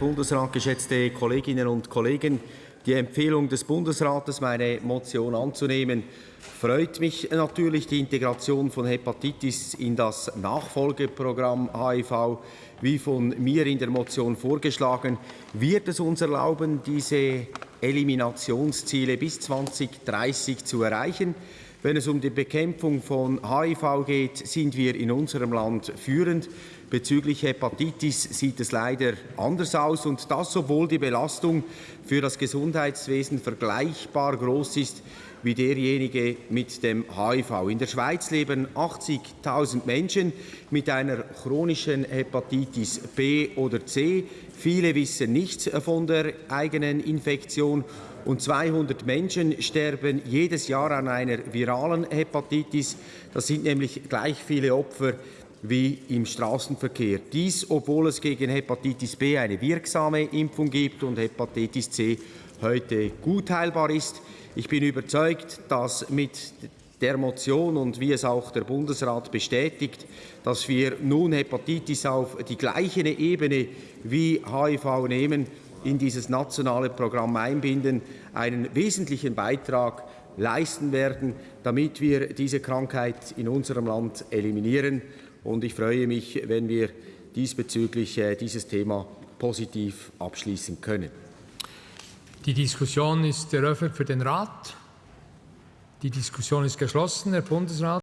Bundesrat, geschätzte Kolleginnen und Kollegen, die Empfehlung des Bundesrates, meine Motion anzunehmen, freut mich natürlich. Die Integration von Hepatitis in das Nachfolgeprogramm HIV, wie von mir in der Motion vorgeschlagen, wird es uns erlauben, diese Eliminationsziele bis 2030 zu erreichen. Wenn es um die Bekämpfung von HIV geht, sind wir in unserem Land führend. Bezüglich Hepatitis sieht es leider anders aus, und das, obwohl die Belastung für das Gesundheitswesen vergleichbar groß ist wie derjenige mit dem HIV. In der Schweiz leben 80.000 Menschen mit einer chronischen Hepatitis B oder C. Viele wissen nichts von der eigenen Infektion und 200 Menschen sterben jedes Jahr an einer viralen Hepatitis. Das sind nämlich gleich viele Opfer wie im Straßenverkehr. Dies, obwohl es gegen Hepatitis B eine wirksame Impfung gibt und Hepatitis C heute gut heilbar ist. Ich bin überzeugt, dass mit der Motion und wie es auch der Bundesrat bestätigt, dass wir nun Hepatitis auf die gleiche Ebene wie HIV nehmen, in dieses nationale Programm einbinden, einen wesentlichen Beitrag leisten werden, damit wir diese Krankheit in unserem Land eliminieren. Und ich freue mich, wenn wir diesbezüglich äh, dieses Thema positiv abschließen können. Die Diskussion ist eröffnet für den Rat. Die Diskussion ist geschlossen. Herr Bundesrat.